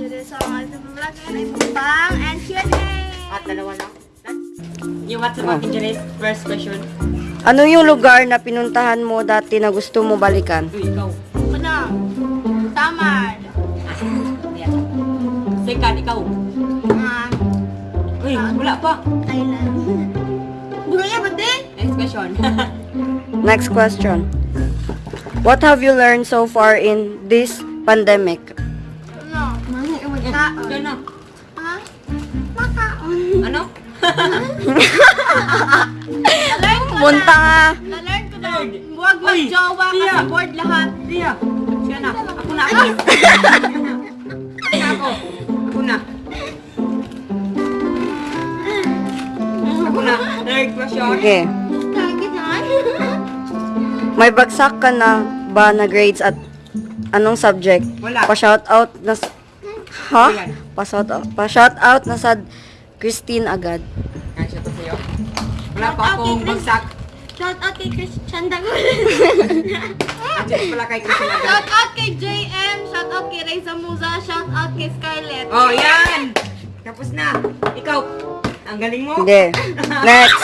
Sa mga ito vlog ngayon ay mukbang and Q&A. At dalawa lang. Yung what's up is first question. Ano yung lugar na pinuntahan mo dati na gusto mo balikan? Uy, ikaw. Ano? Tamar. Second, ikaw. Ah, Uy, wala pa. Thailand. Bulo niya ba din? Next question. Next question. What have you learned so far in this pandemic? Ano? Yan na. Ha? Makaon. Ano? Ko Punta na. nga. Na-learn ko na. Huwag mag-jowa kasi board lahat. Tia. Siya na. Ako na. Ako na. Ako. Ako na. Ako na. Third question. Okay. Target naman. May bagsak ka na ba na grades at anong subject? Wala. Pa-shout out na Ha? Ayan. Pa-shout out, pa-shout out na sa Christine agad. Kasya to sa'yo. Wala pa Shout out akong kay Chris. bagsak. Shout out kay Christian Dagul. At dyan pala kay Christian agad. Shout out kay JM. Shout out kay Reza Muza. Shout out kay Scarlett. Oh, yan! Tapos na. Ikaw. Ang galing mo. Hindi. Next.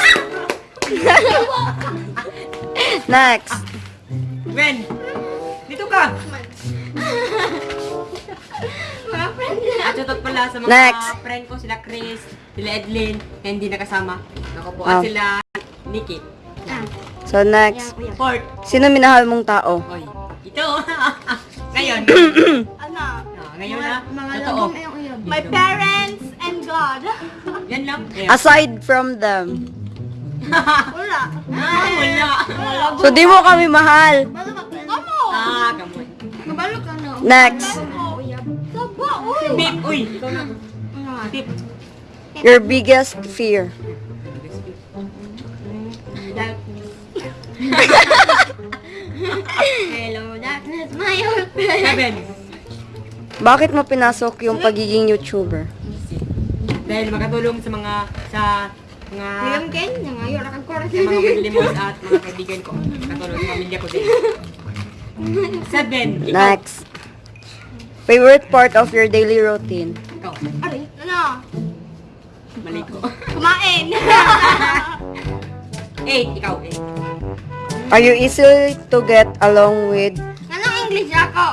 Next. Ben. Dito ka. Mga friend niya. At shoutout pala sa mga Next. friend ko, sila Chris, sila Edlin, na hindi nakasama. Ako po. At sila Nikki. So next. Port. Sino minahal mong tao? Oy. Ito. ngayon. Ano? Ah, ngayon na. Mga Totoo. lagong iyong uyab. My parents and God. Yan lang. Ayan. Aside from them. Wala. Ah, wala. So di mo kami mahal. Balo ka Kamo. Ah, gamon. Mabalo ka no. Next. Saba, uy. Pip. Your biggest fear. Hello, darkness, my old friend. Seven. Bakit mo pinasok yung pagiging YouTuber? Dahil makatulong sa mga sa mga William Ken, yung ayaw na kagkora sa mga paglimos at mga kaibigan ko. Katulong sa pamilya ko din. Seven. Next. Favorite part of your daily routine? Ikaw. Aray, ano? Mali ko. Kumain. Eight. Ikaw. Eight. Are you easy to get along with? Anong English ako?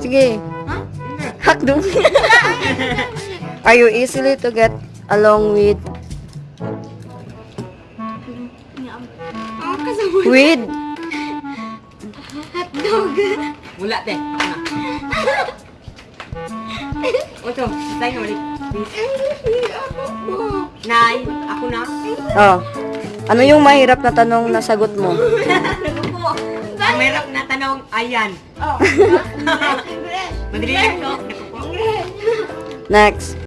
Sige. Ha? Hakdong. Are you easily to get along with? With? Hotdog. Wala, te. Ocho. Tayo na ulit. English ako na. Oh. Ano yung mahirap na tanong na sagot mo? po. Ang mahirap na tanong, ayan. Oh. Madali lang. English. Next.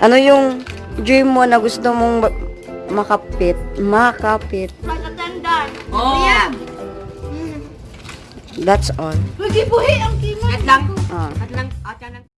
Ano yung dream mo na gusto mong makapit? Makapit. Matatandaan. Oh. Uyab. That's all. Magibuhi ang kimo. At lang. Ah. At lang. At lang.